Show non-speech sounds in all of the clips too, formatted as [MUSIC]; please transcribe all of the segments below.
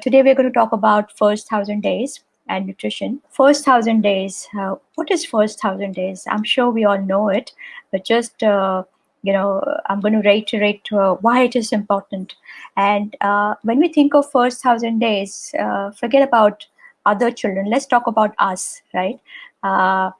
Today we're going to talk about first thousand days and nutrition. First thousand days. Uh, what is first thousand days? I'm sure we all know it, but just uh, you know, I'm going to reiterate uh, why it is important. And uh, when we think of first thousand days, uh, forget about other children. Let's talk about us, right? Uh,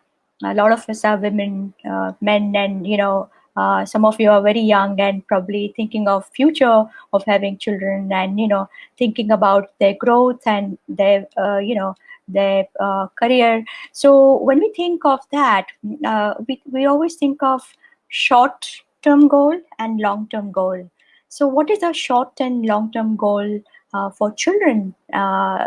a lot of us are women, men, and you know, uh, some of you are very young and probably thinking of future of having children and you know thinking about their growth and their uh, you know their uh, career so when we think of that uh, we, we always think of short term goal and long term goal. So what is a short and long term goal uh, for children?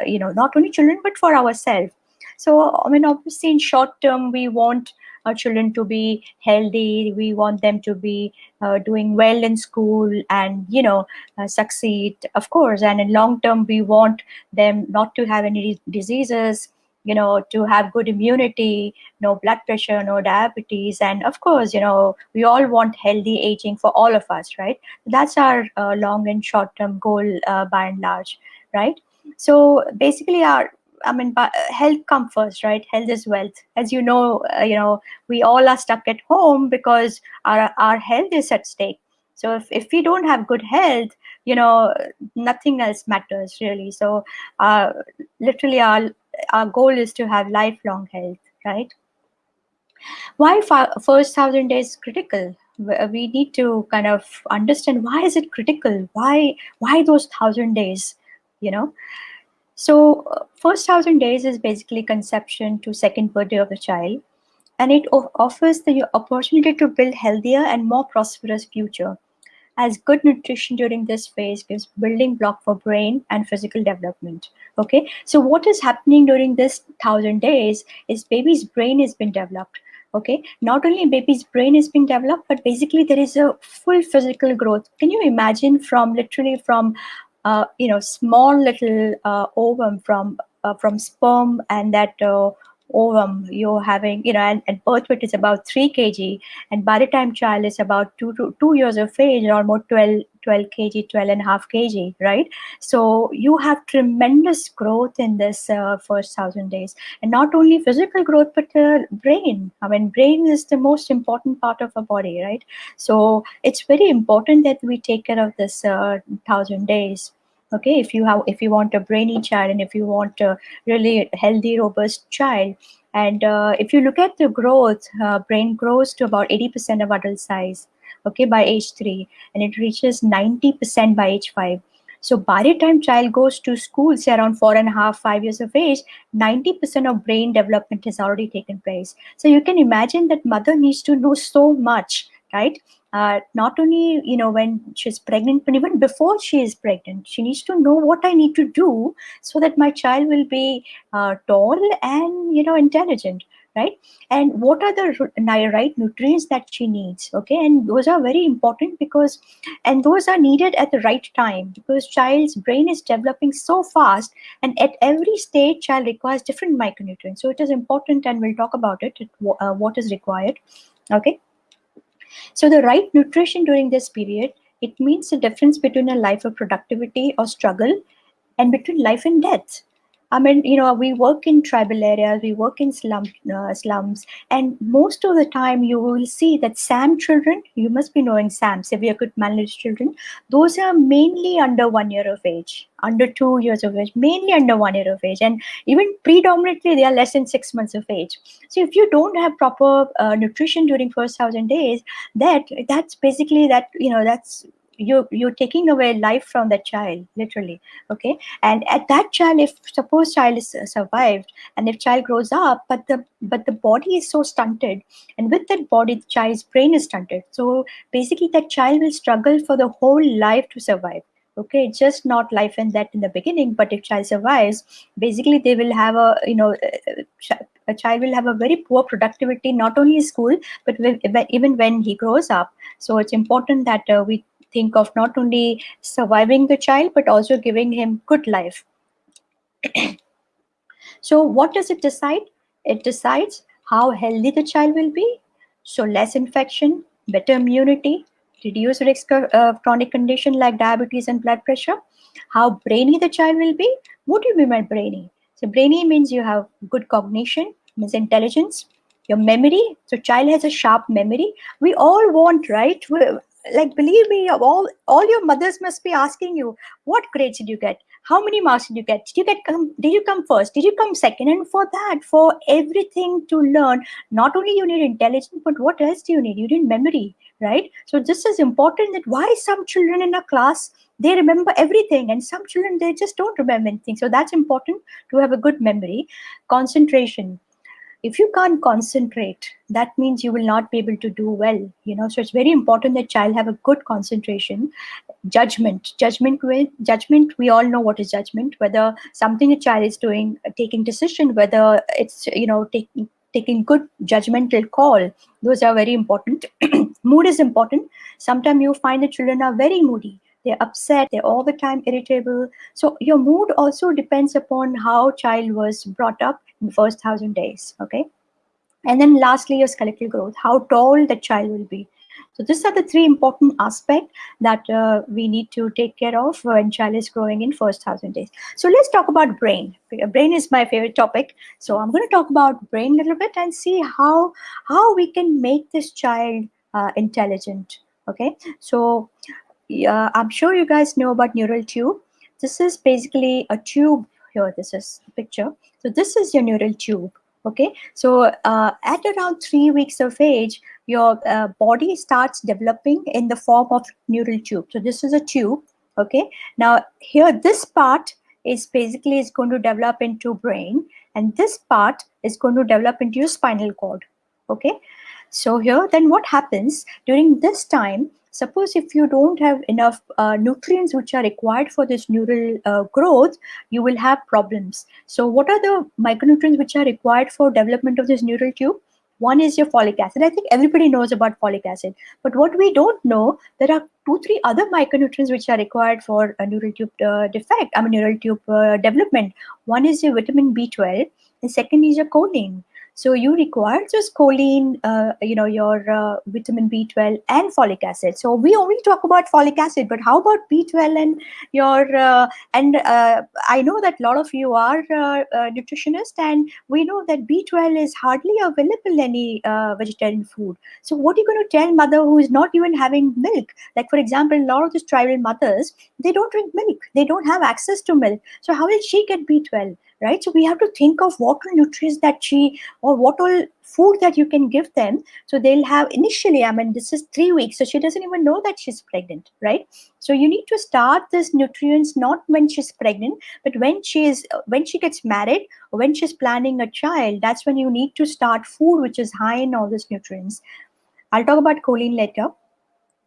You know not only children but for ourselves. So i mean obviously in short term we want our children to be healthy. We want them to be uh, doing well in school and you know uh, succeed of course. And in long term we want them not to have any diseases you know to have good immunity no blood pressure no diabetes and of course you know we all want healthy aging for all of us right that's our uh, long and short term goal uh, by and large right so basically our I mean, health comes first, right? Health is wealth. As you know, uh, you know, we all are stuck at home because our our health is at stake. So if, if we don't have good health, you know, nothing else matters really. So uh, literally our, our goal is to have lifelong health, right? Why first thousand days critical? We need to kind of understand why is it critical? Why, why those thousand days, you know? So first thousand days is basically conception to second birthday of the child. And it offers the opportunity to build healthier and more prosperous future as good nutrition during this phase gives building block for brain and physical development okay? So what is happening during this thousand days is baby's brain has been developed okay? Not only baby's brain is being developed but basically there is a full physical growth. Can you imagine from literally from uh, you know, small little uh, ovum from uh, from sperm and that uh, ovum you're having, you know, and, and birth weight is about 3 kg. And by the time child is about two two years of age, almost 12, 12 kg, 12 and a half kg, right? So you have tremendous growth in this uh, first thousand days. And not only physical growth, but uh, brain. I mean, brain is the most important part of our body, right? So it's very important that we take care of this uh, thousand days okay if you have if you want a brainy child and if you want a really healthy robust child. And uh, if you look at the growth uh, brain grows to about 80% of adult size okay by age 3 and it reaches 90% by age 5 so by the time child goes to school say around four and a half five years of age 90% of brain development has already taken place. So you can imagine that mother needs to know so much right uh, not only you know when she's pregnant but even before she is pregnant she needs to know what i need to do so that my child will be uh, tall and you know intelligent right? And what are the right nutrients that she needs okay? And those are very important because and those are needed at the right time because child's brain is developing so fast and at every stage child requires different micronutrients. So it is important and we'll talk about it uh, what is required okay so the right nutrition during this period, it means the difference between a life of productivity or struggle and between life and death. I mean, you know, we work in tribal areas, we work in slum, uh, slums, and most of the time you will see that SAM children, you must be knowing SAM, severe acute malnourished children, those are mainly under one year of age, under two years of age, mainly under one year of age, and even predominantly they are less than six months of age. So if you don't have proper uh, nutrition during first thousand days, that that's basically that, you know, that's you you're taking away life from that child literally okay? And at that child if suppose child is uh, survived and if child grows up but the but the body is so stunted and with that body the child's brain is stunted. So basically that child will struggle for the whole life to survive okay? Just not life and that in the beginning but if child survives basically they will have a you know uh, a child will have a very poor productivity not only in school but even when he grows up. So it's important that uh, we think of not only surviving the child but also giving him good life. [CLEARS THROAT] So what does it decide? It decides how healthy the child will be. So less infection better immunity reduced risk of uh, chronic condition like diabetes and blood pressure. How brainy the child will be? What do you mean by brainy? So brainy means you have good cognition means intelligence your memory. So child has a sharp memory. We all want right like believe me all all your mothers must be asking you what grades did you get? How many marks did you get? Did you get come did you come first? Did you come second? And for that for everything to learn not only you need intelligence but what else do you need? You need memory right? So this is important that why some children in a class they remember everything and some children they just don't remember anything. So that's important to have a good memory. Concentration if you can't concentrate that means you will not be able to do well you know. So it's very important that child have a good concentration judgment. Judgment judgment we all know what is judgment whether something a child is doing uh, taking decision whether it's you know taking taking good judgmental call. Those are very important. [CLEARS THROAT] Mood is important. Sometimes you find the children are very moody they're upset they're all the time irritable so your mood also depends upon how child was brought up in the first thousand days okay and then lastly your skeletal growth how tall the child will be so these are the three important aspects that uh, we need to take care of when child is growing in first thousand days. So let's talk about brain. Brain is my favorite topic. So I'm going to talk about brain a little bit and see how how we can make this child uh, intelligent. Okay. So uh, I'm sure you guys know about neural tube. This is basically a tube here. This is the picture. So this is your neural tube. Okay. So uh, at around three weeks of age, your uh, body starts developing in the form of neural tube. So this is a tube. Okay. Now here, this part is basically is going to develop into brain and this part is going to develop into your spinal cord. Okay. So here, then what happens during this time, suppose if you don't have enough uh, nutrients which are required for this neural uh, growth you will have problems. So what are the micronutrients which are required for development of this neural tube? One is your folic acid. I think everybody knows about folic acid. But what we don't know there are two three other micronutrients which are required for a neural tube uh, defect i mean neural tube uh, development. One is your vitamin b12 and second is your choline so you require just choline, uh, you know, your uh, vitamin B12 and folic acid. So we only talk about folic acid, but how about B12 and your, uh, and uh, I know that a lot of you are uh, uh, nutritionists and we know that B12 is hardly available in any vegetarian food. So what are you going to tell mother who is not even having milk? Like for example, a lot of these tribal mothers, they don't drink milk. They don't have access to milk. So how will she get B12? Right? So we have to think of what all nutrients that she or what all food that you can give them. So they'll have initially i mean this is three weeks so she doesn't even know that she's pregnant right? So you need to start this nutrients not when she's pregnant but when she is when she gets married or when she's planning a child that's when you need to start food which is high in all these nutrients. I'll talk about choline later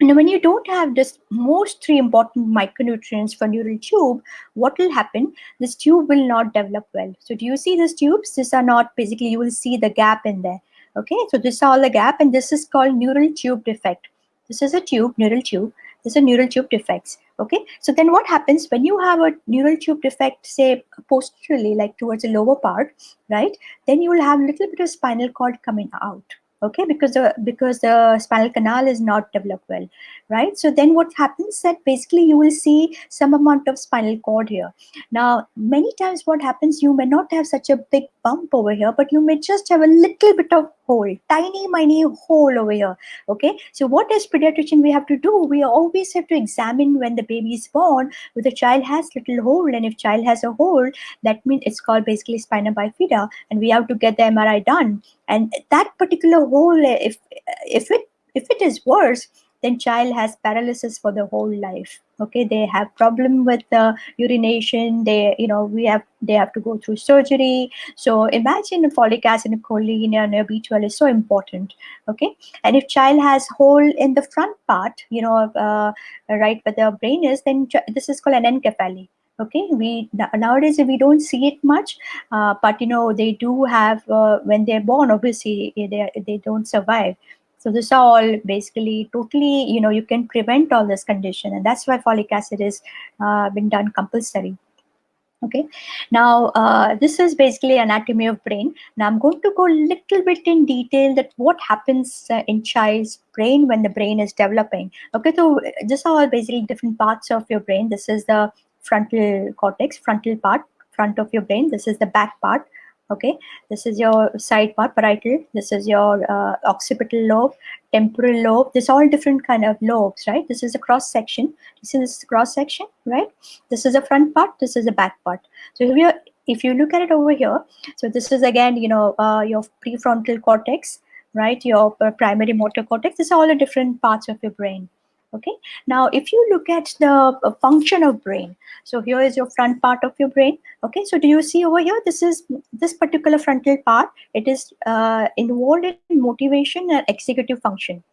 and when you don't have this most three important micronutrients for neural tube, what will happen? This tube will not develop well. So do you see these tubes? These are not basically, you will see the gap in there. Okay, so this is all the gap and this is called neural tube defect. This is a tube, neural tube. This is a neural tube defects. Okay, so then what happens when you have a neural tube defect, say posteriorly, like towards the lower part, right? Then you will have a little bit of spinal cord coming out okay because the because the spinal canal is not developed well right? So then what happens that basically you will see some amount of spinal cord here. Now many times what happens you may not have such a big bump over here but you may just have a little bit of hole tiny tiny hole over here. Okay so what as pediatrician we have to do we always have to examine when the baby is born if the child has little hole and if child has a hole that means it's called basically spina bifida and we have to get the mri done. And that particular hole if if it if it is worse then child has paralysis for the whole life. Okay they have problem with the urination. They you know we have they have to go through surgery. So imagine folic acid and choline and b12 is so important. Okay and if child has hole in the front part you know uh, right where the brain is then this is called anencephaly okay we nowadays we don't see it much uh, but you know they do have uh, when they're born obviously they, they don't survive. So this are all basically totally, you know, you can prevent all this condition. And that's why folic acid is uh, been done compulsory. Okay now uh, this is basically anatomy of brain. Now i'm going to go a little bit in detail that what happens uh, in child's brain when the brain is developing. Okay so these are all basically different parts of your brain. This is the frontal cortex frontal part front of your brain. This is the back part okay? This is your side part parietal. This is your uh, occipital lobe temporal lobe. This all different kind of lobes right? This is a cross section. This is a cross section right? This is the front part. This is the back part. So if you if you look at it over here so this is again you know uh, your prefrontal cortex right? Your primary motor cortex. This is all the different parts of your brain okay? Now if you look at the uh, function of brain so here is your front part of your brain. Okay? So do you see over here? This is this particular frontal part. It is uh, involved in motivation and executive function.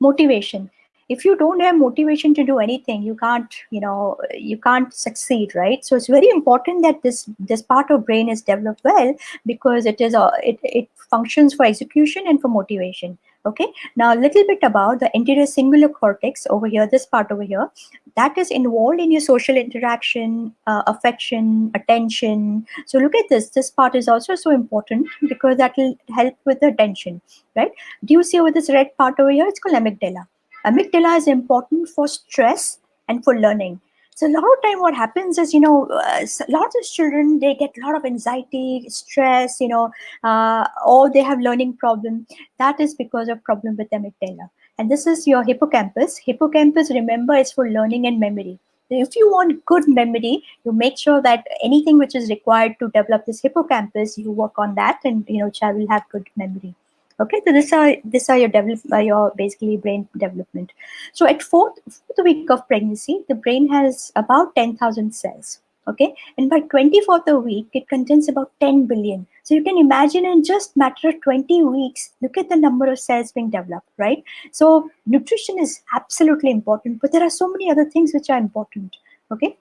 Motivation. If you don't have motivation to do anything you can't you know you can't succeed right? So it's very important that this this part of brain is developed well because it is a it, it functions for execution and for motivation okay. Now a little bit about the anterior cingulate cortex over here this part over here. That is involved in your social interaction uh, affection attention. So look at this. This part is also so important because that will help with the attention right? Do you see over this red part over here? It's called amygdala. Amygdala is important for stress and for learning so a lot of time what happens is, you know, uh, lots of children, they get a lot of anxiety, stress, you know, uh, or they have learning problem. That is because of problem with amygdala. And this is your hippocampus. Hippocampus, remember, is for learning and memory. if you want good memory, you make sure that anything which is required to develop this hippocampus, you work on that and, you know, child will have good memory okay so this are this are your develop uh, your basically brain development. So at fourth, fourth week of pregnancy the brain has about 10,000 cells okay? And by 24th week it contains about 10 billion. So you can imagine in just matter of 20 weeks look at the number of cells being developed right? So nutrition is absolutely important but there are so many other things which are important okay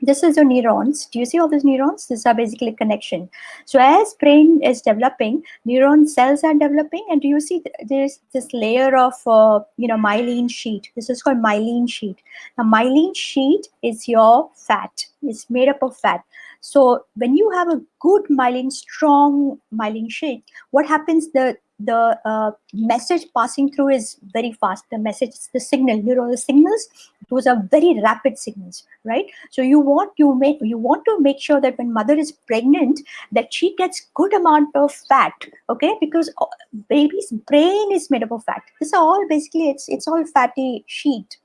this is your neurons. Do you see all these neurons? These are basically connection. So as brain is developing, neuron cells are developing, and do you see there's this layer of uh, you know myelin sheet. This is called myelin sheet. Now myelin sheet is your fat. It's made up of fat. So when you have a good myelin, strong myelin sheet, what happens? The the uh, message passing through is very fast. The message, the signal, neural signals, those are very rapid signals, right? So you want you make you want to make sure that when mother is pregnant, that she gets good amount of fat, okay? Because uh, baby's brain is made up of fat. This is all basically it's it's all fatty sheet,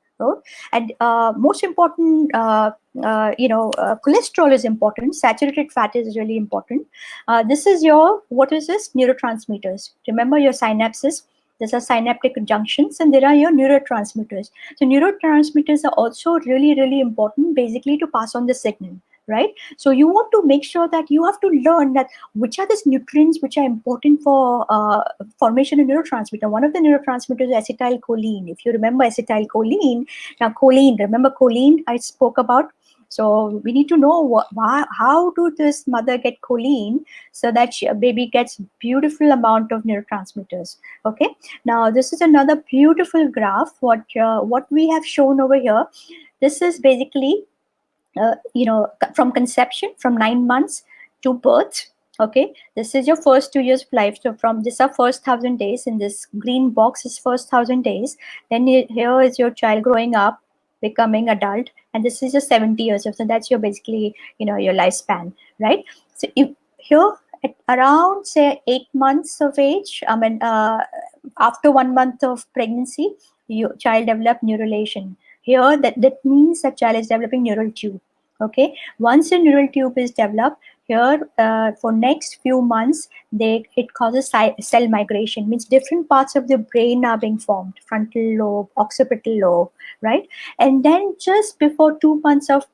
and uh, most important, uh, uh, you know, uh, cholesterol is important. Saturated fat is really important. Uh, this is your, what is this? Neurotransmitters. Remember your synapses. These are synaptic junctions and there are your neurotransmitters. So neurotransmitters are also really, really important basically to pass on the signal right? So you want to make sure that you have to learn that which are these nutrients which are important for uh, formation of neurotransmitter. One of the neurotransmitters is acetylcholine. If you remember acetylcholine, now choline, remember choline I spoke about? So we need to know what, why, how do this mother get choline so that she, baby gets beautiful amount of neurotransmitters. Okay. Now this is another beautiful graph. What uh, what we have shown over here. This is basically uh, you know, from conception, from nine months to birth. Okay, this is your first two years of life. So from this are first thousand days in this green box is first thousand days. Then here is your child growing up, becoming adult, and this is your 70 years. Of so that's your basically, you know, your lifespan, right? So if, here at around say eight months of age, I mean, uh, after one month of pregnancy, your child develop neurulation here, that, that means that child is developing neural tube. Okay, once the neural tube is developed, here uh, for next few months, they it causes cell migration, means different parts of the brain are being formed, frontal lobe, occipital lobe, right? And then just before two months of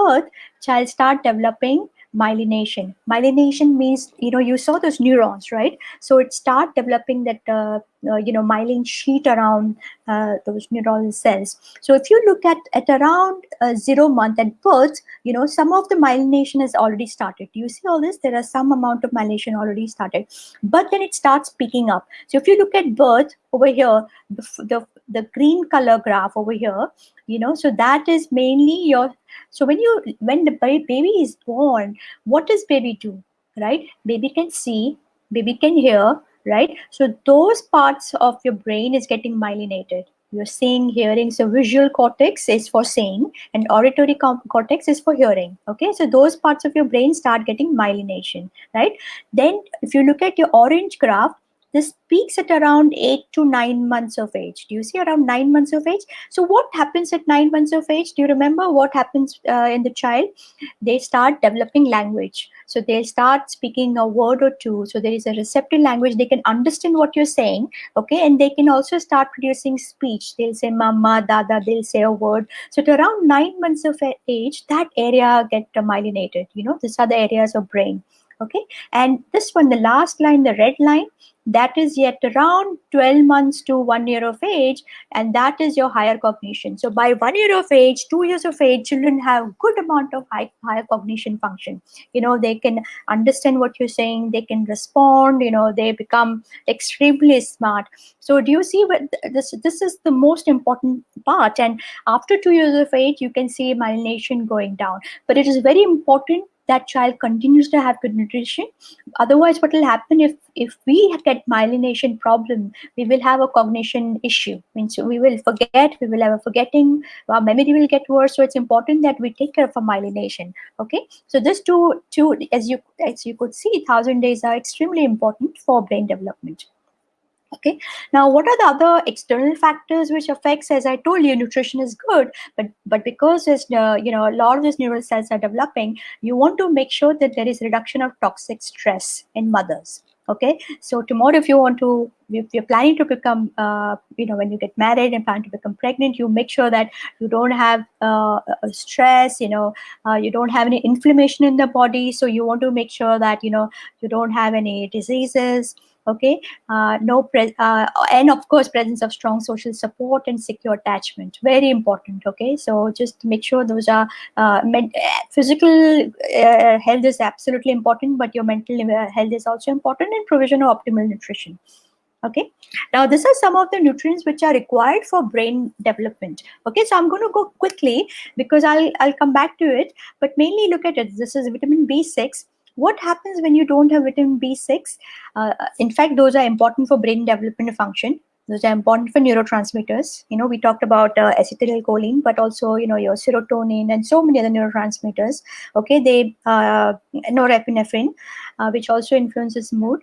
birth, child start developing myelination. Myelination means, you know, you saw those neurons, right? So it start developing that uh, you know myelin sheet around uh, those neural cells so if you look at at around uh, zero month at birth you know some of the myelination has already started. Do you see all this? There are some amount of myelination already started but then it starts picking up. So if you look at birth over here the, the the green color graph over here you know so that is mainly your so when you when the baby is born what does baby do right? Baby can see baby can hear right? So those parts of your brain is getting myelinated. You're seeing, hearing. So visual cortex is for seeing and auditory cortex is for hearing. Okay, so those parts of your brain start getting myelination, right? Then if you look at your orange graph, this peaks at around eight to nine months of age. Do you see around nine months of age? So what happens at nine months of age? Do you remember what happens uh, in the child? They start developing language. So they'll start speaking a word or two. So there is a receptive language. They can understand what you're saying. Okay. And they can also start producing speech. They'll say mama, dada, they'll say a word. So at around nine months of age, that area get myelinated. You know, these are the areas of brain okay and this one the last line the red line that is yet around 12 months to one year of age and that is your higher cognition. So by one year of age two years of age children have good amount of high, higher cognition function. You know they can understand what you're saying they can respond you know they become extremely smart. So do you see what this this is the most important part and after two years of age you can see myelination going down. But it is very important that child continues to have good nutrition. Otherwise what will happen if if we get myelination problem we will have a cognition issue. Means we will forget we will have a forgetting our memory will get worse. So it's important that we take care of our myelination. Okay? So this two two as you as you could see thousand days are extremely important for brain development okay. Now what are the other external factors which affects? As i told you nutrition is good but but because there's uh, you know a lot of these neural cells are developing you want to make sure that there is reduction of toxic stress in mothers. Okay. So tomorrow if you want to if you're planning to become uh, you know when you get married and plan to become pregnant you make sure that you don't have uh, stress you know uh, you don't have any inflammation in the body. So you want to make sure that you know you don't have any diseases okay? Uh, no uh, and of course presence of strong social support and secure attachment. Very important okay? So just make sure those are uh, physical uh, health is absolutely important but your mental uh, health is also important and provision of optimal nutrition. Okay? Now this are some of the nutrients which are required for brain development. Okay? So i'm going to go quickly because i'll i'll come back to it but mainly look at it. This is vitamin b6 what happens when you don't have vitamin B6? Uh, in fact, those are important for brain development function. Those are important for neurotransmitters. You know, we talked about uh, acetylcholine, but also, you know, your serotonin and so many other neurotransmitters. Okay, they, uh, norepinephrine, uh, which also influences mood.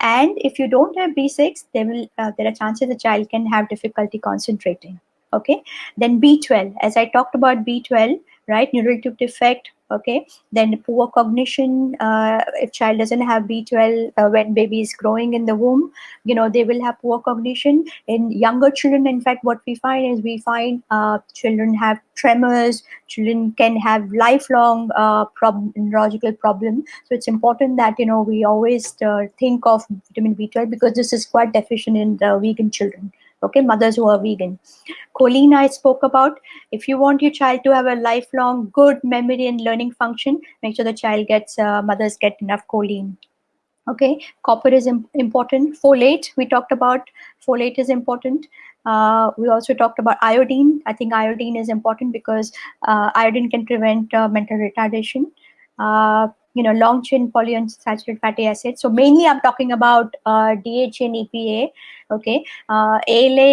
And if you don't have B6, there will uh, there are chances the child can have difficulty concentrating. Okay, then B12. As I talked about B12, right? Neural tube defect, okay? Then poor cognition uh, if child doesn't have b12 uh, when baby is growing in the womb you know they will have poor cognition. In younger children in fact what we find is we find uh, children have tremors children can have lifelong uh, neurological problem. So it's important that you know we always uh, think of vitamin b12 because this is quite deficient in the vegan children okay mothers who are vegan. Choline i spoke about if you want your child to have a lifelong good memory and learning function make sure the child gets uh, mothers get enough choline. Okay copper is important. Folate we talked about folate is important. Uh, we also talked about iodine. I think iodine is important because uh, iodine can prevent uh, mental retardation. Uh, you know long chain polyunsaturated fatty acids so mainly i'm talking about uh, dha and epa okay uh, ala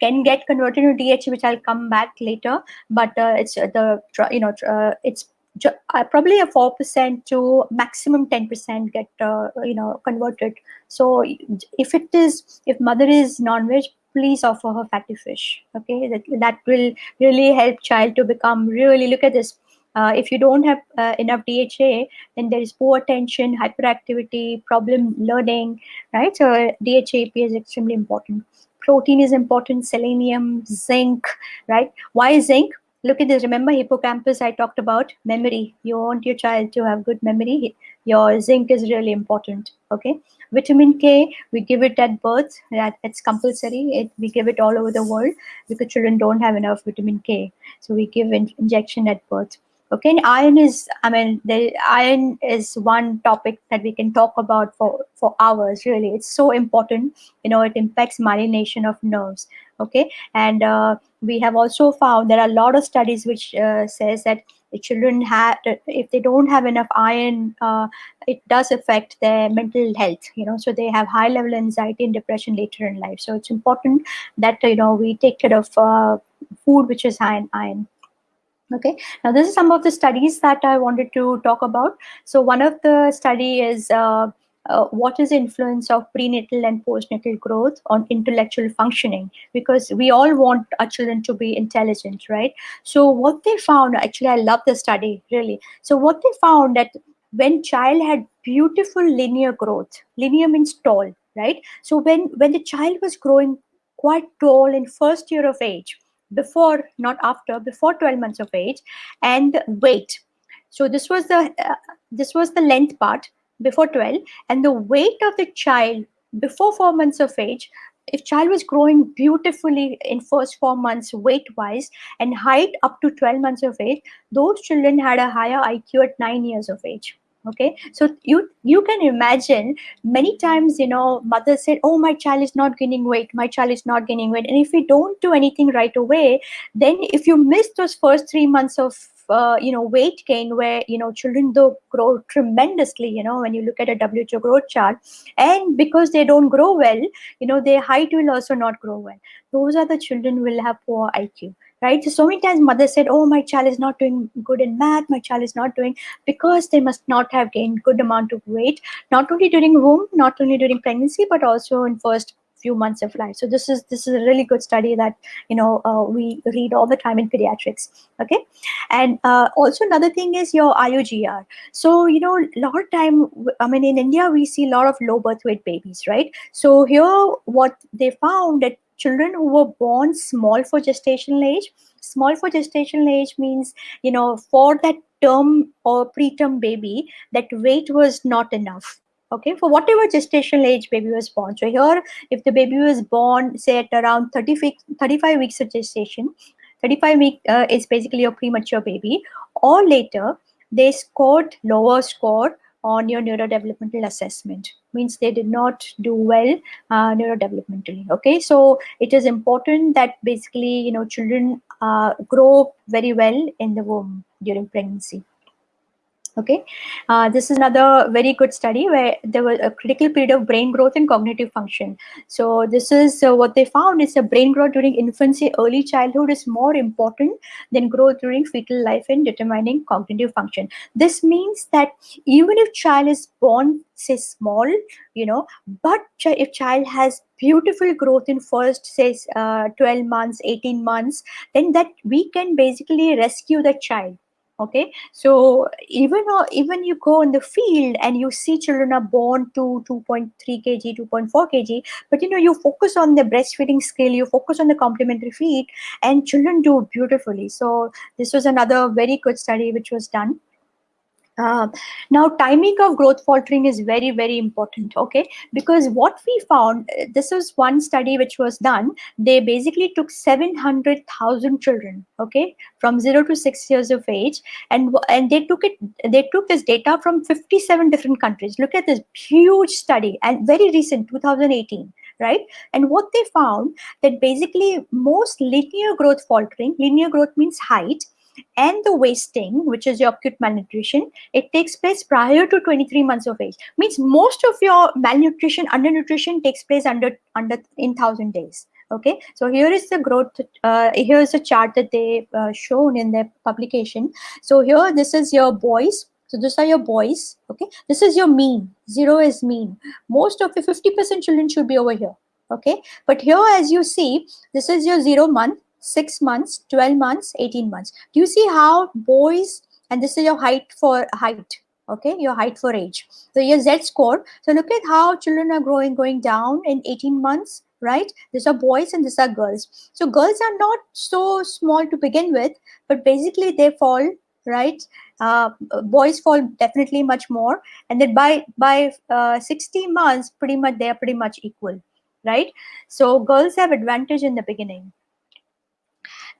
can get converted to DHA, which I'll come back later. But uh, it's uh, the you know uh, it's uh, probably a four percent to maximum ten percent get uh, you know converted. So if it is if mother is non-veg, please offer her fatty fish. Okay, that that will really help child to become really look at this. Uh, if you don't have uh, enough DHA, then there is poor attention, hyperactivity, problem learning, right? So DHA is extremely important. Protein is important, selenium, zinc, right? Why zinc? Look at this. Remember hippocampus I talked about? Memory. You want your child to have good memory. Your zinc is really important, okay? Vitamin K, we give it at birth. That it's compulsory. It, we give it all over the world because children don't have enough vitamin K. So we give in, injection at birth. Okay, and iron is, I mean, the iron is one topic that we can talk about for, for hours, really. It's so important. You know, it impacts myelination of nerves. Okay, and uh, we have also found there are a lot of studies which uh, says that the children have if they don't have enough iron uh, it does affect their mental health you know so they have high level anxiety and depression later in life so it's important that you know we take care of uh, food which is high in iron okay. Now this is some of the studies that i wanted to talk about. So one of the study is uh, uh, what is the influence of prenatal and postnatal growth on intellectual functioning? Because we all want our children to be intelligent right? So what they found actually i love the study really. So what they found that when child had beautiful linear growth linear means tall right? So when when the child was growing quite tall in first year of age before not after before 12 months of age and weight. So this was the uh, this was the length part before 12 and the weight of the child before four months of age if child was growing beautifully in first four months weight wise and height up to 12 months of age those children had a higher iq at nine years of age okay? So you you can imagine many times you know mother said oh my child is not gaining weight my child is not gaining weight. And if we don't do anything right away then if you miss those first three months of uh, you know weight gain where you know children do grow tremendously you know when you look at a WHO growth chart and because they don't grow well you know their height will also not grow well. Those are the children will have poor IQ right so, so many times mother said oh my child is not doing good in math my child is not doing because they must not have gained good amount of weight not only during womb not only during pregnancy but also in first few months of life. So this is this is a really good study that you know uh, we read all the time in pediatrics. Okay, and uh, also another thing is your IUGR. So you know a lot of time, I mean in India we see a lot of low birth weight babies, right? So here what they found that children who were born small for gestational age. Small for gestational age means you know for that term or preterm baby that weight was not enough. Okay for whatever gestational age baby was born. So here if the baby was born say at around 30 35 weeks of gestation 35 week uh, is basically a premature baby. Or later they scored lower score on your neurodevelopmental assessment. Means they did not do well uh, neurodevelopmentally okay? So it is important that basically you know children uh, grow very well in the womb during pregnancy Okay, uh, this is another very good study where there was a critical period of brain growth and cognitive function. So this is uh, what they found is a brain growth during infancy, early childhood is more important than growth during fetal life in determining cognitive function. This means that even if child is born say small, you know, but if child has beautiful growth in first say uh, 12 months, 18 months, then that we can basically rescue the child okay? So even uh, even you go in the field and you see children are born to 2.3 kg 2.4 kg but you know you focus on the breastfeeding skill you focus on the complementary feed and children do beautifully. So this was another very good study which was done uh, now, timing of growth faltering is very, very important, okay? Because what we found, uh, this was one study which was done, they basically took 700,000 children, okay, from zero to six years of age, and, and they took it, they took this data from 57 different countries. Look at this huge study, and very recent, 2018 right? And what they found that basically most linear growth faltering, linear growth means height, and the wasting, which is your acute malnutrition, it takes place prior to 23 months of age. Means most of your malnutrition, undernutrition takes place under under in 1000 days. Okay, so here is the growth. Uh, here is a chart that they uh, shown in their publication. So here, this is your boys. So these are your boys. Okay, this is your mean. Zero is mean. Most of your 50% children should be over here. Okay, but here, as you see, this is your zero month 6 months, 12 months, 18 months. Do you see how boys, and this is your height for height, okay, your height for age. So your Z score. So look at how children are growing, going down in 18 months, right? These are boys and these are girls. So girls are not so small to begin with, but basically they fall, right? uh, boys fall definitely much more and then by by uh, 60 months pretty much they are pretty much equal right so girls have advantage in the beginning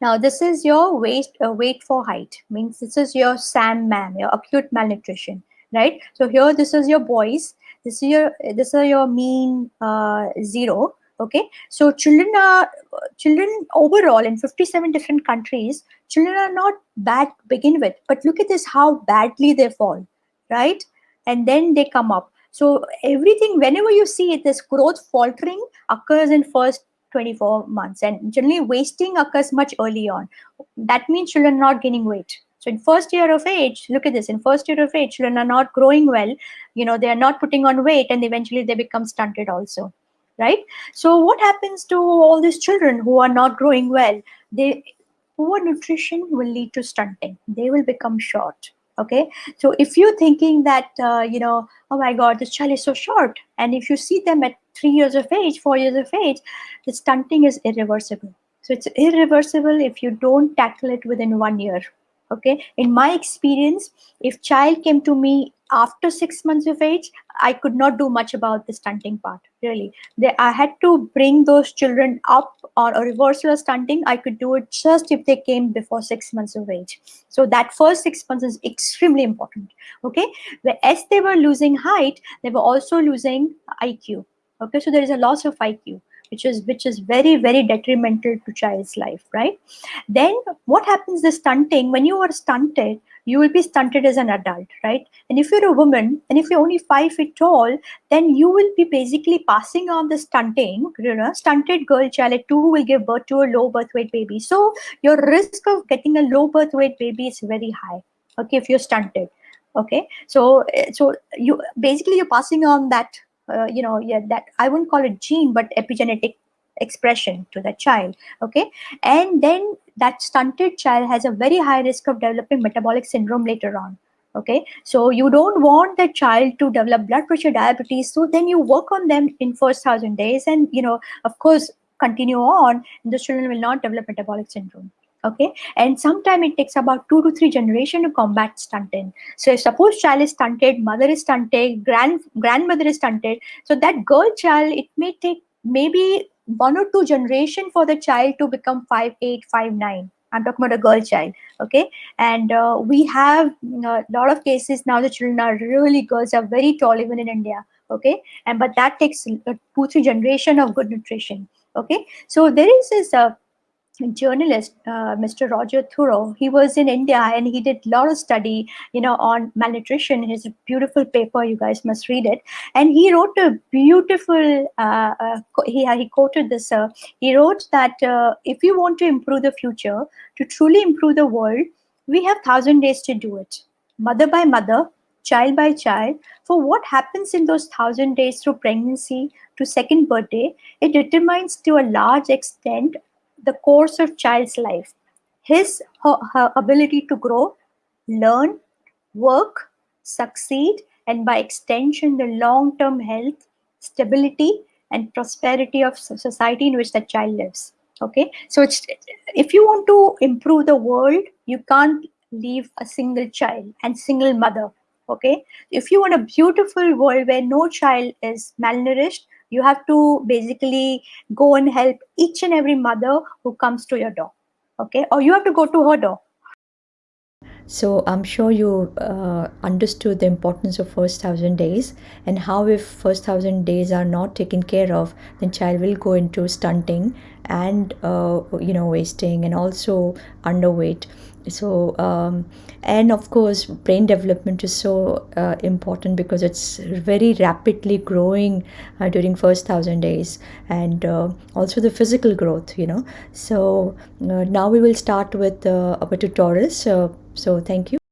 now this is your weight uh, weight for height. Means this is your sam mam your acute malnutrition right? So here this is your boys. This is your this is your mean uh, zero okay? So children are children overall in 57 different countries children are not bad to begin with but look at this how badly they fall right? And then they come up. So everything whenever you see it, this growth faltering occurs in first 24 months. And generally wasting occurs much early on. That means children not gaining weight. So in first year of age look at this. In first year of age children are not growing well. You know they are not putting on weight and eventually they become stunted also right? So what happens to all these children who are not growing well? They poor nutrition will lead to stunting. They will become short okay? So if you're thinking that uh, you know oh my god this child is so short and if you see them at three years of age four years of age the stunting is irreversible. So it's irreversible if you don't tackle it within one year okay? In my experience if child came to me after six months of age i could not do much about the stunting part really they, i had to bring those children up or a reversal of stunting. I could do it just if they came before six months of age. So that first six months is extremely important okay? As they were losing height they were also losing iq okay? So there is a loss of iq which is which is very very detrimental to child's life right? Then what happens the stunting. When you are stunted you will be stunted as an adult right? And if you're a woman and if you're only five feet tall then you will be basically passing on the stunting you know stunted girl child at two will give birth to a low birth weight baby. So your risk of getting a low birth weight baby is very high okay if you're stunted okay? So so you basically you're passing on that uh, you know yeah that i wouldn't call it gene but epigenetic expression to the child okay? And then that stunted child has a very high risk of developing metabolic syndrome later on okay? So you don't want the child to develop blood pressure diabetes so then you work on them in first thousand days and you know of course continue on the children will not develop metabolic syndrome okay? And sometimes it takes about two to three generation to combat stunting so suppose child is stunted mother is stunted grand grandmother is stunted so that girl child it may take maybe one or two generation for the child to become five eight five nine. I'm talking about a girl child okay? And uh, we have a uh, lot of cases now the children are really girls are very tall even in india okay? And but that takes uh, two three generation of good nutrition okay? So there is this uh, journalist, uh, Mr. Roger Thurow, he was in India and he did a lot of study, you know, on malnutrition. His beautiful paper, you guys must read it. And he wrote a beautiful, uh, uh, he, he quoted this, uh, he wrote that uh, if you want to improve the future, to truly improve the world, we have thousand days to do it. Mother by mother, child by child, for what happens in those thousand days through pregnancy to second birthday, it determines to a large extent the course of child's life. His her, her ability to grow learn work succeed and by extension the long-term health stability and prosperity of society in which the child lives. Okay? So it's if you want to improve the world you can't leave a single child and single mother. Okay? If you want a beautiful world where no child is malnourished you have to basically go and help each and every mother who comes to your door okay? Or you have to go to her door. So i'm sure you uh, understood the importance of first thousand days and how if first thousand days are not taken care of then child will go into stunting and uh, you know wasting and also underweight so um, and of course brain development is so uh, important because it's very rapidly growing uh, during first thousand days and uh, also the physical growth you know. So uh, now we will start with uh, our tutorials. So thank you